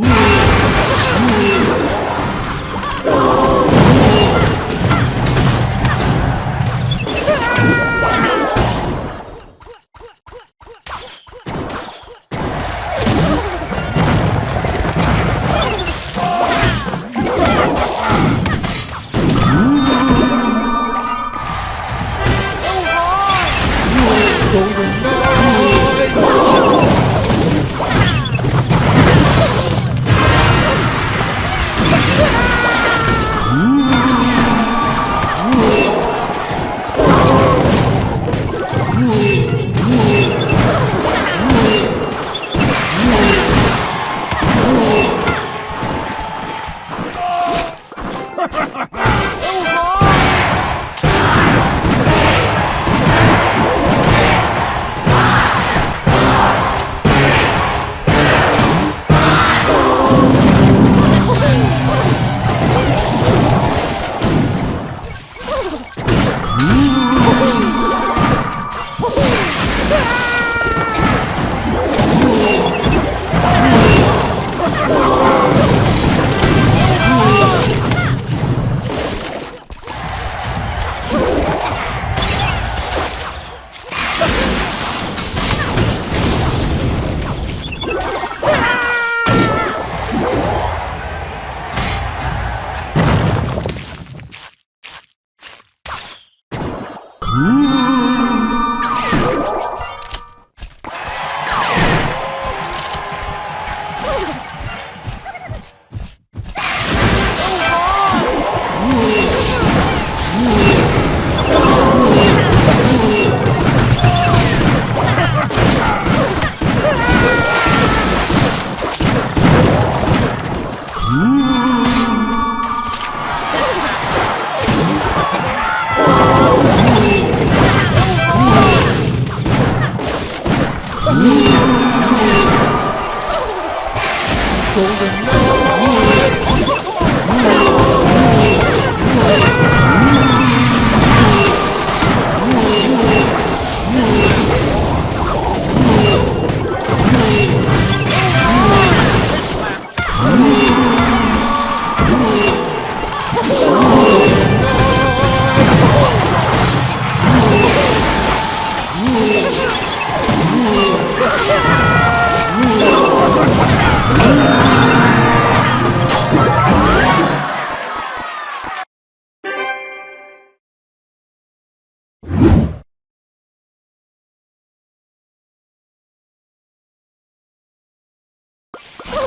Woo! golden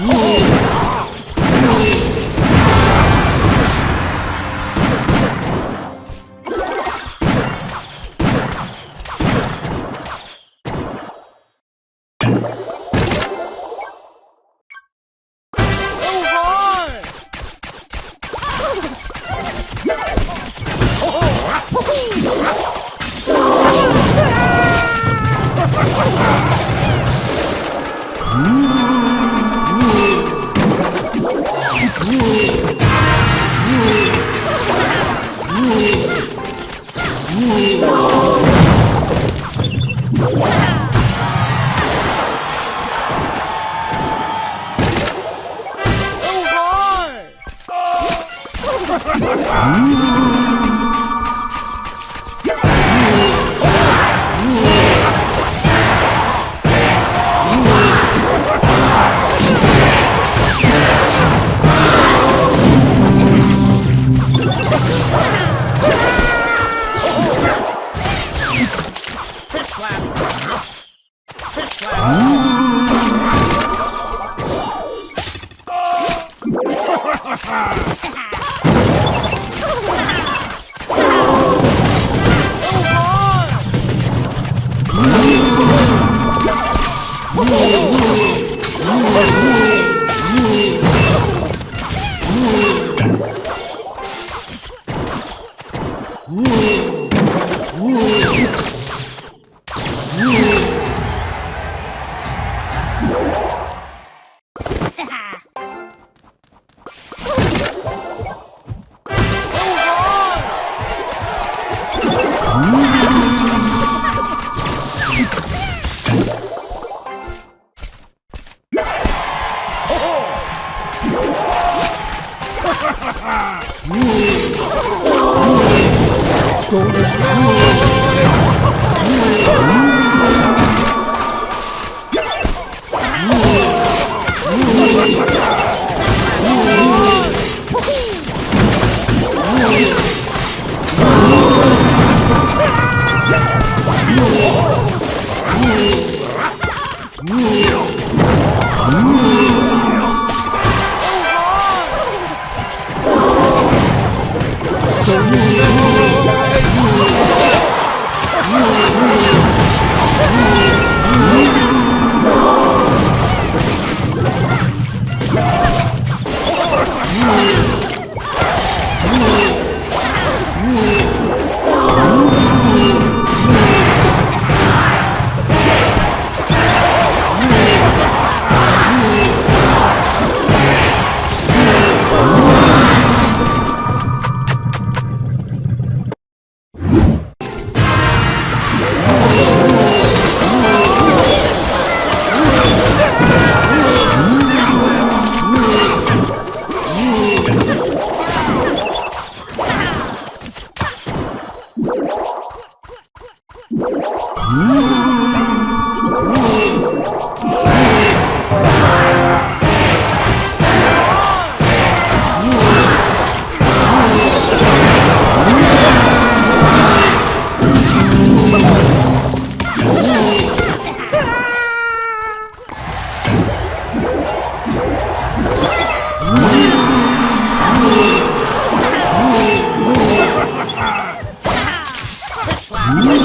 Whoa. slap.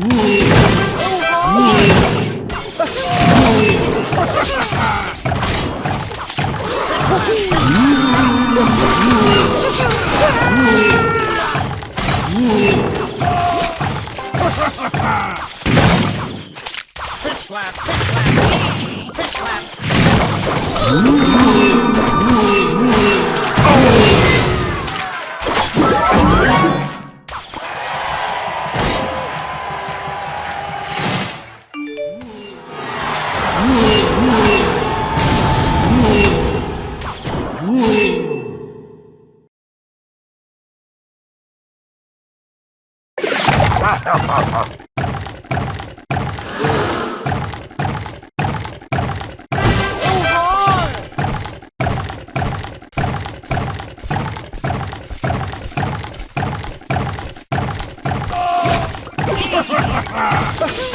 Ooh. Ha ha ha!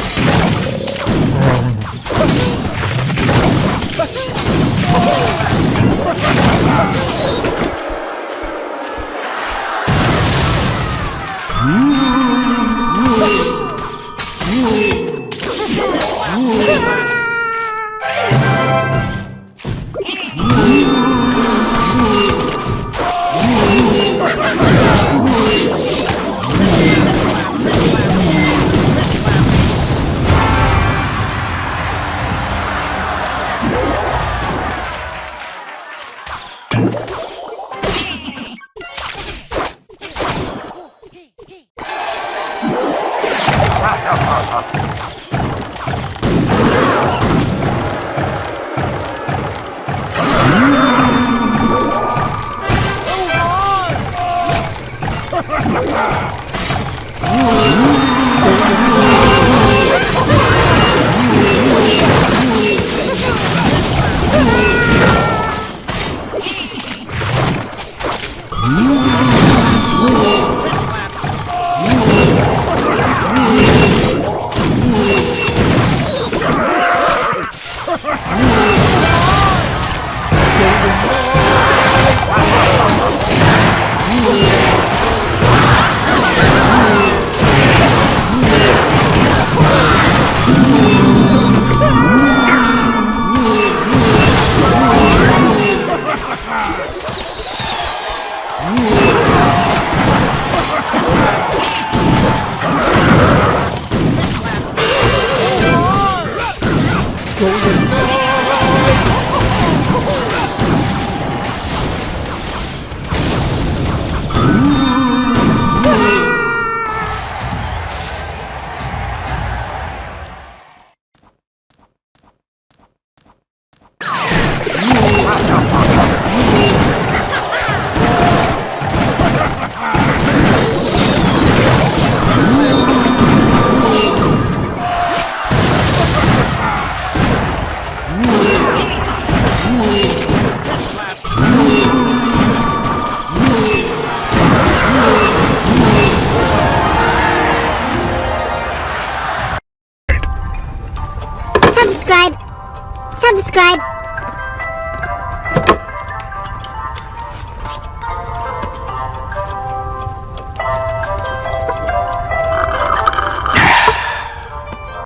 Ooh.